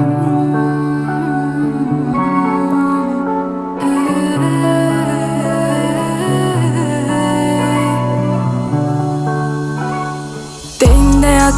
Oh.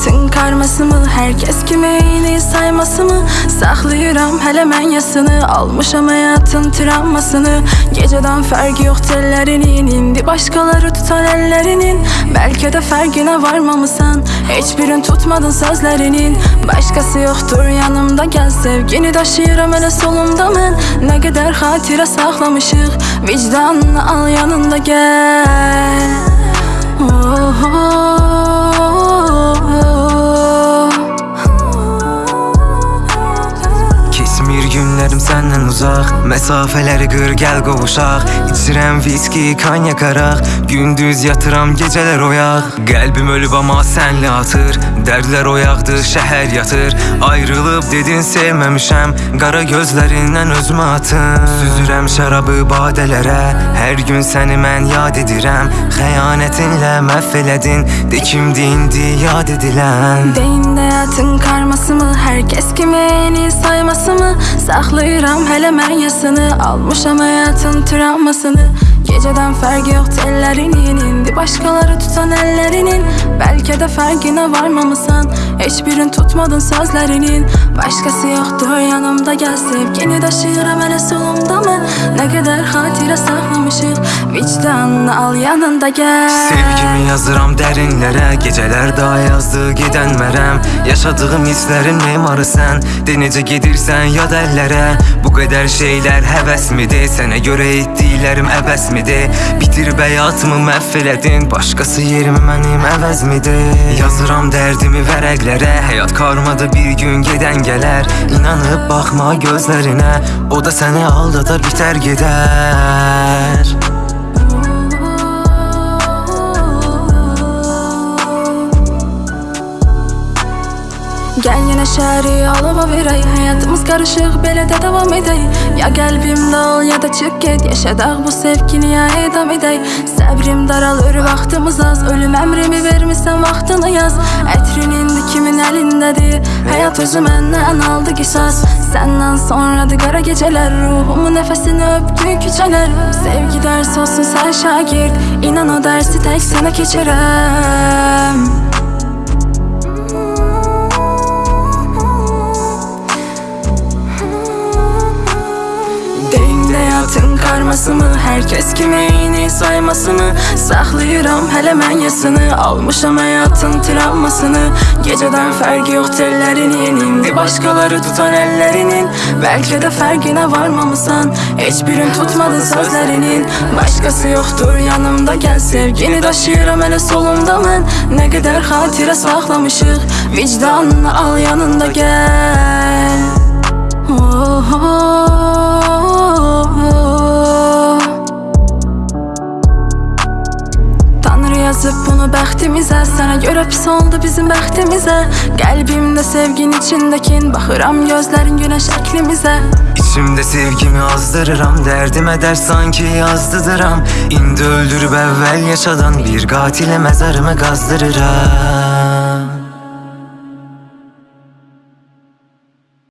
Həyatın karması mı? Herkes kimeyini sayması mı? Saxlayıram hələ mən yasını. Almışam həyatın travmasını. Gecədən fərqi yox tellərinin İndi başqaları tutan əllərinin Bəlkə də fərqinə varmamısan Heç birin tutmadın sözlərinin Başqası yoxdur yanımda. Gəl Sevgini daşıyıram elə solumda mən Nə qədər xatirə saxlamışıq Vicdanını al yanında gəl Günlərim səndən uzaq Məsafələri qır gəl qovuşaq İçirəm viski, kanyak araq Gündüz yatıram, gecələr oyaq Qəlbim ölüb amma sənlə atır Dərdlər oyaqdır, şəhər yatır. Ayrılıb dedin sevməmişəm. Qara gözlərindən özümə atın. Süzürəm şərabı badələrə Hər gün səni mən yad edirəm. Xəyanətinlə məhv elədin. De kimdi indi yad edilən? Deyində həyatın karması mı? Herkes kimeyini sayması mı? Saxlayıram hələ mən yasını. Almışam həyatın travmasını. Gecədən fərqi yox tellərinin İndi başqaları tutan əllərinin Bəlkə də fərqinə varmamısan Heç birin tutmadın sözlərinin Başqası yoxdur yanımda gəl Sevgini daşıyıram hələ solumda mən Nə qədər xatirə saxlamışıq Vicdanını al yanında gəl Sevgimi yazıram dərinlərə Gecələr daha yazdı gedənmərəm Yaşadığım hisslərin memarı sən De necə gedirsən yad əllərə Bu qədər şeylər həvəs midir Sənə görə etdiklərim əbəs midir Bitirib həyatımı məhv elədin Başqası yerimi mənim əvəz midir Yazıram dərdimi vərəqlərə Həyat karmadı bir gün gedən gələr İnanıb baxma gözlərinə O da səni aldadar bitər gedər Gel yine şəhəri alova verək Həyatımız qarışıq belə də davam edək Ya qəlbimdə ol ya da çıx get Yaşadaq bu sevgini ya edam edək Səbrim daralır vaxtımız az. Ölüm əmrimi vermisən vaxtını yaz. Ətrin indi kimin əlindədir Həyat özü məndən aldı qisas Səndən sonradır qara gecələr Ruhumun nəfəsini öpdü küçələr Sevgi dərs olsun sən şagird. İnan o dərsi tək sənə keçirəm Həyatın karması mı? Herkes kimeyini sayması mı? Saxlayıram hələ mən yasını. Almışam həyatın travmasını. Gecədən fərqi yox tellərinin İndi başqaları tutan əllərinin Bəlkə də fərqinə varmamısan Heç birin tutmadın sözlərinin Başqası yoxdur yanımda gəl Sevgini daşıyıram hələ solumda mən Nə qədər xatirə saxlamışıq Vicdanını al yanında gəl Yazıb bunu bəxtimizə Sənə görə pis oldu bizim bəxtimizə Qəlbimdə sevgin içindəkin Baxıram gözlərin günəş şəklimizə İçimdə sevgimi azdırıram Dərdimə dərd sanki yazdıdıram. İndi öldürüb əvvəl yaşadan Bir qatilə məzarımı qazdırıram